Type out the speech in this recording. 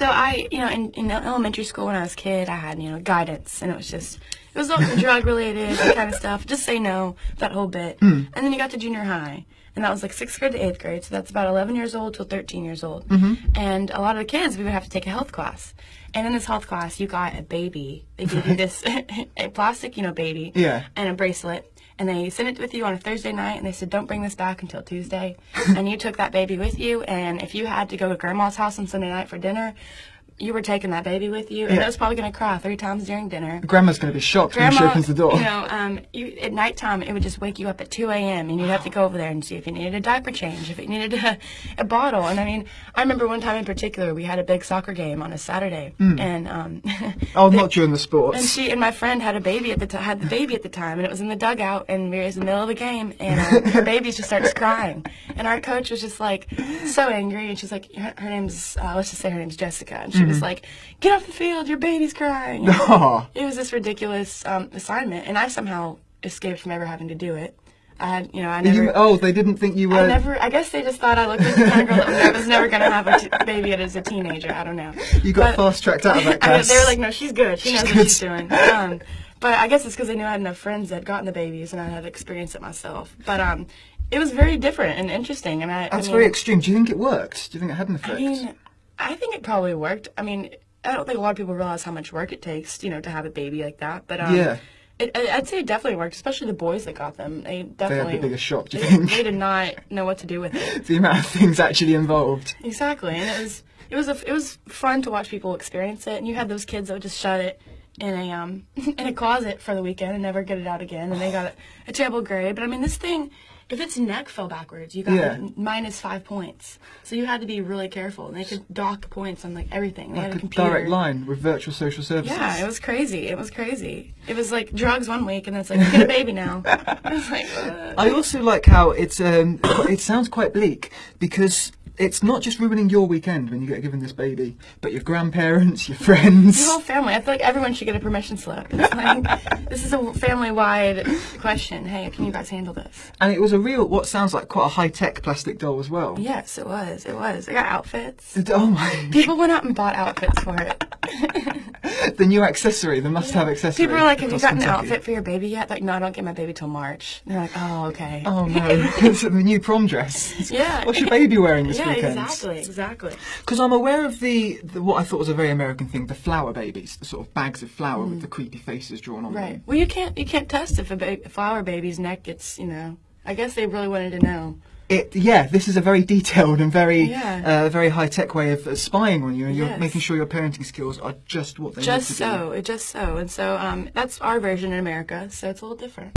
So I, you know, in, in elementary school when I was a kid, I had, you know, guidance, and it was just, it was all drug related, kind of stuff. Just say no, that whole bit. Hmm. And then you got to junior high, and that was like sixth grade to eighth grade, so that's about 11 years old till 13 years old. Mm-hmm. And a lot of the kids, we would have to take a health class. And in this health class, you got a baby. They gave you this a plastic, you know, baby, Yeah. and a bracelet. And they sent it with you on a Thursday night, and they said, "Don't bring this back until Tuesday." and you took that baby with you, and if you had to go to grandma's house on Sunday night for dinner, you were taking that baby with you, and Yeah. it was probably going to cry three times during dinner. Grandma's going to be shocked when she Grandma, opens the door. you know, um, you, at nighttime, it would just wake you up at 2 a.m. and you'd have to go over there and see if you needed a diaper change, if it needed a, a bottle. And I mean, I remember one time in particular, we had a big soccer game on a Saturday, and um, oh, not during the sports. and she and my friend had a baby at the time, had the baby at the time, and it was in the dugout, and we were in the middle of the game, and uh, her baby just starts crying, and our coach was just like so angry, and she's like, her, her name's uh, let's just say her name's Jessica, and she was like, get off the field, your baby's crying. It was this ridiculous um, assignment, and I somehow escaped from ever having to do it. I had, you know, I never. you, oh, they didn't think you were. I never. I guess they just thought I looked like the kind of girl that was never gonna have a t- baby at as a teenager. I don't know. You got But- fast tracked out of that I class. they were like, no, she's good. She knows She's what she's doing. Um, but I guess it's because they knew I had enough friends that had gotten the babies and I had experienced it myself. But um, it was very different and interesting. And I, That's I mean, very extreme. Do you think it worked? Do you think it had an effect? I mean, I think it probably worked. I mean, I don't think a lot of people realize how much work it takes, you know, to have a baby like that. But um, Yeah. it, I- I'd say it definitely worked, especially the boys that got them. They definitely had the biggest shock, do you they, think? they did not know what to do with it. the amount of things actually involved. Exactly, and it was it was a, it was fun to watch people experience it. And you had those kids that would just shut it in a um in a closet for the weekend and never get it out again, and they got a, a terrible grade. But I mean, this thing. If its neck fell backwards, you got Yeah. minus five points. So you had to be really careful. And they could dock points on like everything. They had Like a a computer. direct line with virtual social services. Yeah, it was crazy. It was crazy. It was like drugs one week, and then it's like you get a baby now. I was like, I also like how it's um, it sounds quite bleak because it's not just ruining your weekend when you get given this baby, but your grandparents, your friends. Your whole family. I feel like everyone should get a permission slip. Like this is a family-wide question. Hey, can you guys handle this? And it was a real, what sounds like quite a high tech plastic doll as well. Yes, it was. It was. I got outfits. Oh my! People went out and bought outfits for it. the new accessory, the must-have accessory. People are like, "Have you gotten an outfit for your baby yet?" Like, no, I don't get my baby till March. And they're like, "Oh, okay." Oh no! it's the new prom dress. Yeah. What's your baby wearing this yeah, weekend? exactly, exactly. Because I'm aware of the, the what I thought was a very American thing, the flour babies, the sort of bags of flour with the creepy faces drawn on Mm. Right. them. Well, you can't you can't test if a, ba- a flour baby's neck gets you know. I guess they really wanted to know. It, yeah, this is a very detailed and very, Yeah. uh, very high tech way of spying on you, and you're making sure your parenting skills are just what they Just need to be. so, it just so, and so um, that's our version in America. So it's a little different.